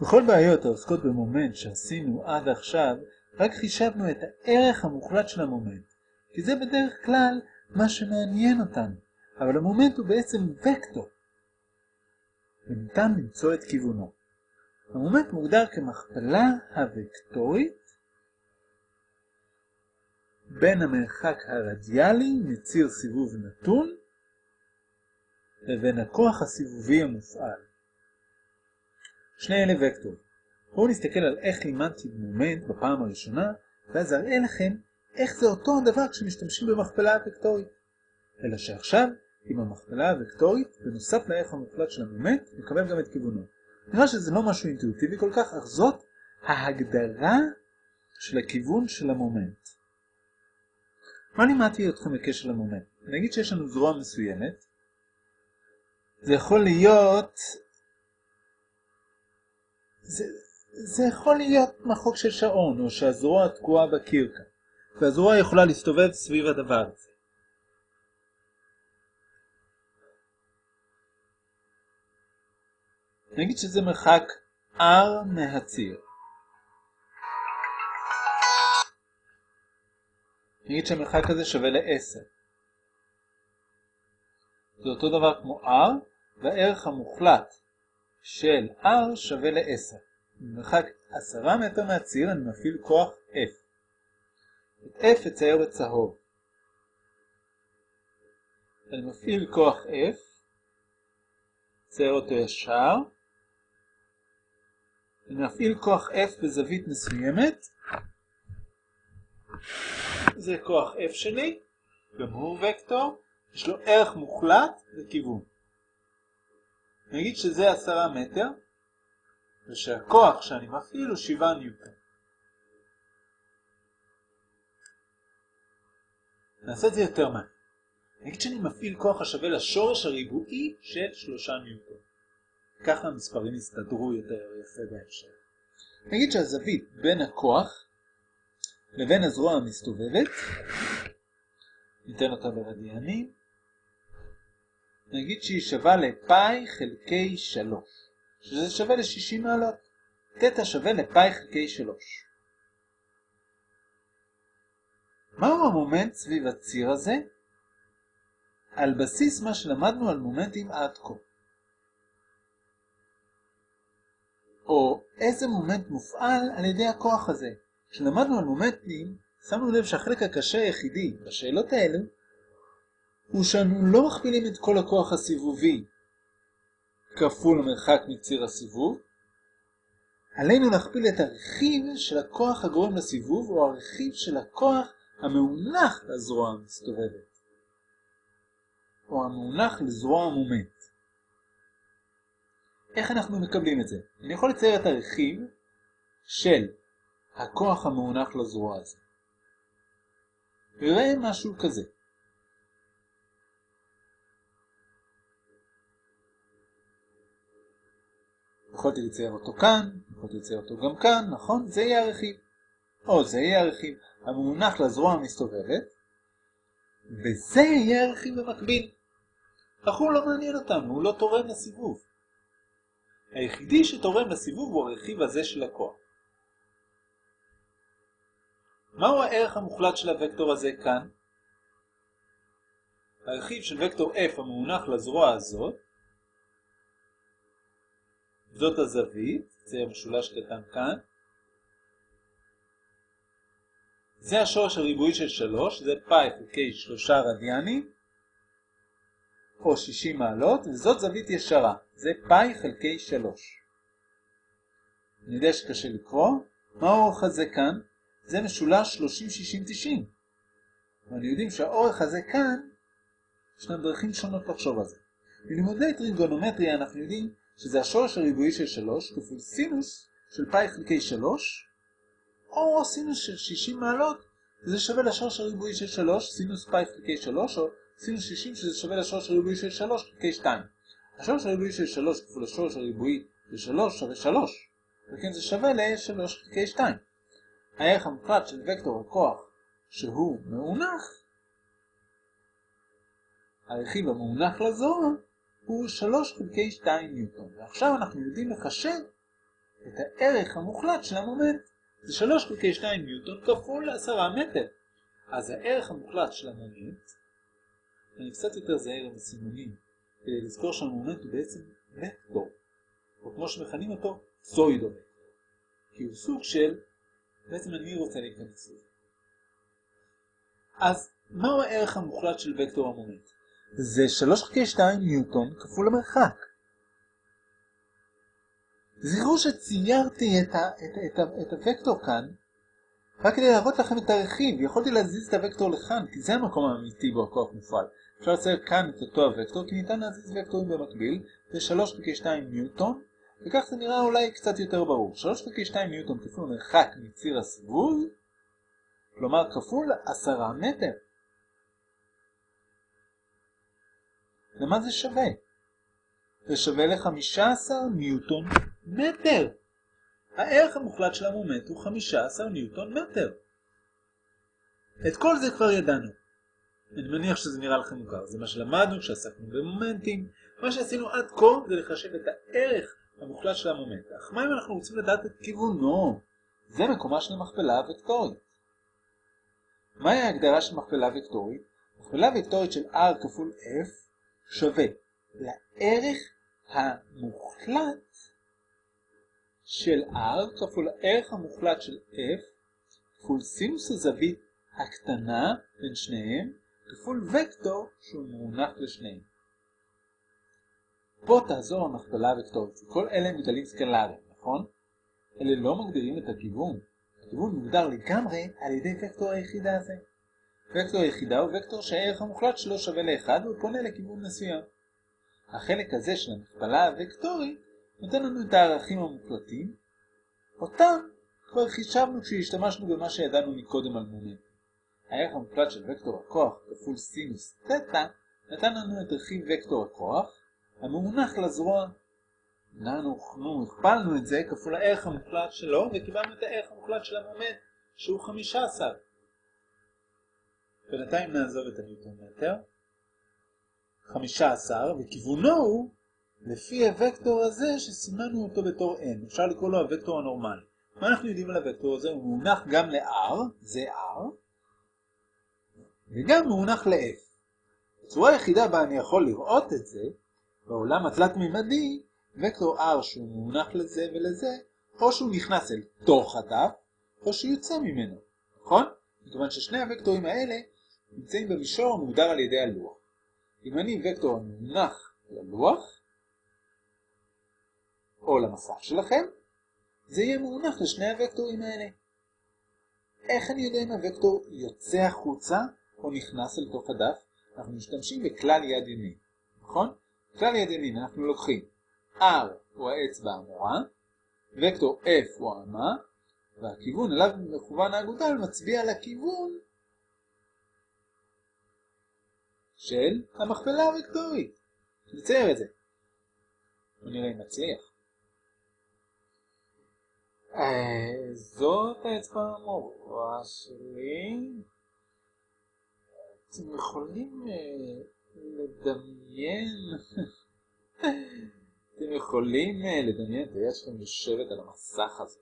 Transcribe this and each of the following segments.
בכל בעיות העוסקות במומנט שעשינו עד עכשיו, רק חישבנו את הערך המוחלט של המומנט, כי זה בדרך כלל מה שמעניין אותנו, אבל המומנט הוא בעצם וקטור, וניתן למצוא את כיוונו. המומנט מוגדר כמכפלה הוקטורית בין המרחק הרדיאלי מציר סיבוב נתון לבין הכוח הסיבובי המופעל. שני אלה וקטור. בואו נסתכל על איך לימדתי מומנט בפעם הראשונה, ואז אראה לכם איך זה אותו הדבר כשמשתמשים במכפלה הוקטורית. אלא שעכשיו, עם המכפלה הוקטורית, בנוסף לערך המוחלט של המומנט, נקבל גם את כיוונו. נראה שזה לא משהו אינטואיטיבי כל כך, אך זאת ההגדרה של הכיוון של המומנט. מה לימדתי אתכם בקשר למומנט? נגיד שיש לנו זרוע מסוימת, זה יכול להיות... זה, זה יכול להיות מחוק של שעון, או שהזרוע תקועה בקיר כאן, והזרוע יכולה להסתובב סביב הדבר הזה. נגיד שזה מרחק R מהציר. נגיד שהמרחק הזה שווה ל-10. זה אותו דבר כמו R, והערך המוחלט של R שווה ל-10. במרחק 10 מטר מהציר אני מפעיל כוח F. את F אצייר בצהוב. אני מפעיל כוח F, אצייר אותו ישר, אני מפעיל כוח F בזווית מסוימת, זה כוח F שלי, גם הוא וקטור, יש לו ערך מוחלט לכיוון. נגיד שזה 10 מטר, ושהכוח שאני מפעיל הוא 7 ניוטון. נעשה את זה יותר מעט. נגיד שאני מפעיל כוח השווה לשורש הריבועי של 3 ניוטון. ככה המספרים יסתדרו יותר יפה בהמשך. נגיד שהזווית בין הכוח לבין הזרוע המסתובבת, ניתן אותה ברדיאנים, נגיד שהיא שווה לפאי חלקי 3, שזה שווה ל-60 מעלות. תטא שווה לפאי חלקי 3. מהו המומנט סביב הציר הזה? על בסיס מה שלמדנו על מומנטים עד כה. או איזה מומנט מופעל על ידי הכוח הזה. כשלמדנו על מומנטים, שמנו לב שהחלק הקשה היחידי בשאלות האלו הוא שאנו לא מכפילים את כל הכוח הסיבובי כפול המרחק מציר הסיבוב, עלינו להכפיל את הרכיב של הכוח הגורם לסיבוב או הרכיב של הכוח המאונח לזרוע המסתובבת, או המאונח לזרוע המומנט. איך אנחנו מקבלים את זה? אני יכול לצייר את הרכיב של הכוח המאונח לזרוע הזה. ויראה משהו כזה. יכולתי לצייר אותו כאן, יכולתי לצייר אותו גם כאן, נכון? זה יהיה הרכיב. או זה יהיה הרכיב המאונח לזרוע המסתובבת, וזה יהיה הרכיב במקביל. אך הוא לא מעניין אותנו, הוא לא תורם לסיבוב. היחידי שתורם לסיבוב הוא הרכיב הזה של הכוח. מהו הערך המוחלט של הוקטור הזה כאן? הרכיב של וקטור f המאונח לזרוע הזאת, זאת הזווית, זה משולש קטן כאן, זה השורש הריבועי של 3, זה פאי חלקי 3 רדיאנים, או 60 מעלות, וזאת זווית ישרה, זה פאי חלקי 3. אני יודע שקשה לקרוא, מה האורך הזה כאן? זה משולש 30, 60, 90. ואני יודעים שהאורך הזה כאן, ישנן דרכים שונות לחשוב על זה. מלימודי טריגונומטריה אנחנו יודעים שזה השורש הריבועי של 3 כפול סינוס של פאי חלקי 3, או סינוס של 60 מעלות, וזה שווה לשורש הריבועי של 3, סינוס פאי חלקי 3, או סינוס 60 שזה שווה לשורש הריבועי של 3 חלקי 2. השורש הריבועי של 3 כפול השורש הריבועי של 3 שווה 3, וכן זה שווה ל-3 חלקי 2. הערך המוחלט של וקטור הכוח שהוא מאונח, הרכיב המאונח לזרוע הוא 3 חלקי 2 ניוטון. ועכשיו אנחנו יודעים לחשב את הערך המוחלט של המומנט. זה 3 חלקי 2 ניוטון כפול 10 מטר. אז הערך המוחלט של המומנט, אני קצת יותר זהיר עם הסימונים, כדי לזכור שהמומנט הוא בעצם וקטור, או כמו שמכנים אותו, pseudo וקטור. כי הוא סוג של, בעצם אני רוצה להיכנס לזה. אז מהו הערך המוחלט של וקטור המומנט? זה 3 חלקי 2 ניוטון כפול המרחק. זכרו שציירתי את, ה, את, את, את, הוקטור כאן רק כדי להראות לכם את הרכיב, יכולתי להזיז את הוקטור לכאן, כי זה המקום האמיתי בו הכוח מופעל. אפשר לצייר כאן את אותו הוקטור, כי ניתן להזיז וקטורים במקביל, זה 3 חלקי 2 ניוטון, וכך זה נראה אולי קצת יותר ברור. 3 חלקי 2 ניוטון כפול מרחק מציר הסיבוב, כלומר כפול 10 מטר. למה זה שווה? זה שווה ל-15 ניוטון מטר. הערך המוחלט של המומנט הוא 15 ניוטון מטר. את כל זה כבר ידענו. אני מניח שזה נראה לכם מוכר, זה מה שלמדנו כשעסקנו במומנטים. מה שעשינו עד כה זה לחשב את הערך המוחלט של המומנט. אך מה אם אנחנו רוצים לדעת את כיוונו? זה מקומה של המכפלה הוקטורית. מהי ההגדרה של מכפלה וקטורית? מכפלה וקטורית של r כפול f שווה לערך המוחלט של r כפול הערך המוחלט של f כפול סינוס הזווית הקטנה בין שניהם כפול וקטור שהוא מונח לשניהם. פה תעזור המכפלה הוקטורית. כל אלה הם גדלים סקלריים, נכון? אלה לא מגדירים את הכיוון. הכיוון מוגדר לגמרי על ידי וקטור היחידה הזה. וקטור היחידה הוא וקטור שהערך המוחלט שלו שווה ל-1 והוא פונה לכיוון מסוים. החלק הזה של המכפלה הוקטורית נותן לנו את הערכים המוחלטים, אותם כבר חישבנו כשהשתמשנו במה שידענו מקודם על מומנט. הערך המוחלט של וקטור הכוח כפול סינוס תטא נתן לנו את רכיב וקטור הכוח המונח לזרוע. אנחנו הכפלנו את זה כפול הערך המוחלט שלו וקיבלנו את הערך המוחלט של המומנט שהוא 15. בינתיים נעזוב את הניוטון מטר. 15 וכיוונו הוא לפי הוקטור הזה שסימנו אותו בתור n, אפשר לקרוא לו הוקטור הנורמלי. מה אנחנו יודעים על הוקטור הזה? הוא מונח גם ל-r, זה r, וגם מונח ל-f. הצורה היחידה בה אני יכול לראות את זה, בעולם התלת-מימדי, וקטור r שהוא מונח לזה ולזה, או שהוא נכנס אל תוך הדף, או שהוא יוצא ממנו, נכון? מכיוון ששני הוקטורים האלה נמצאים במישור המוגדר על ידי הלוח. אם אני וקטור המונח ללוח, או למסך שלכם, זה יהיה מונח לשני הוקטורים האלה. איך אני יודע אם הוקטור יוצא החוצה או נכנס אל תוך הדף? אנחנו משתמשים בכלל יד ימין, נכון? כלל יד ימין אנחנו לוקחים R הוא האצבע המורה, וקטור F הוא האמה, והכיוון אליו מכוון האגודל מצביע על הכיוון של המכפלה הוקטורית. נצייר את זה. בוא נראה אם נצליח. זאת האצבע המורה שלי. אתם יכולים אה, לדמיין, אתם יכולים אה, לדמיין את היד שלכם יושבת על המסך הזה.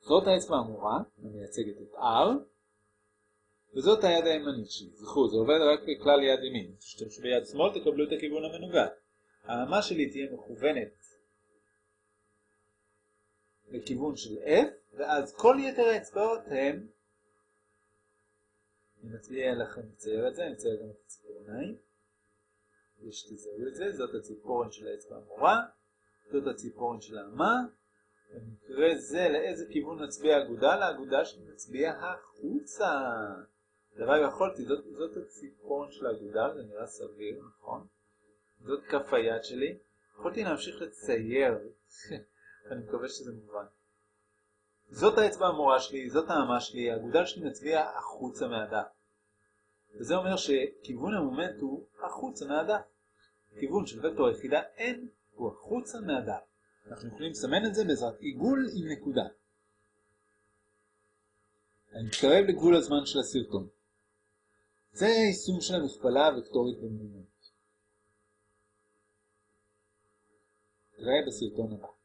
זאת האצבע המורה, המייצגת את R, וזאת היד הימנית שלי. זכרו, זה עובד רק בכלל יד ימין. כשתשתמשו ביד שמאל תקבלו את הכיוון המנוגד. האמה שלי תהיה מכוונת לכיוון של F, ואז כל יתר האצבעות הם, אני מצביע לכם לצייר את זה, אני מצייר גם את הציפורניים, ושתזהו את זה, זאת הציפורן של האצבע המורה, זאת הציפורן של האמה, במקרה זה לאיזה כיוון נצביע אגודה? לאגודה שנצביע החוצה. דבר יכולתי, זאת, זאת הציפורן של האגודה, זה נראה סביר, נכון? זאת כף היד שלי. יכולתי להמשיך לצייר אני מקווה שזה מובן. זאת האצבע המורה שלי, זאת האמה שלי, האגודל שלי מצביע החוצה מהדף. וזה אומר שכיוון המומנט הוא החוצה מהדף. כיוון של וקטור היחידה n הוא החוצה מהדף. אנחנו יכולים לסמן את זה בעזרת עיגול עם נקודה. אני מתקרב לגבול הזמן של הסרטון. זה היישום של המכפלה הוקטורית במומנט. נראה בסרטון הבא.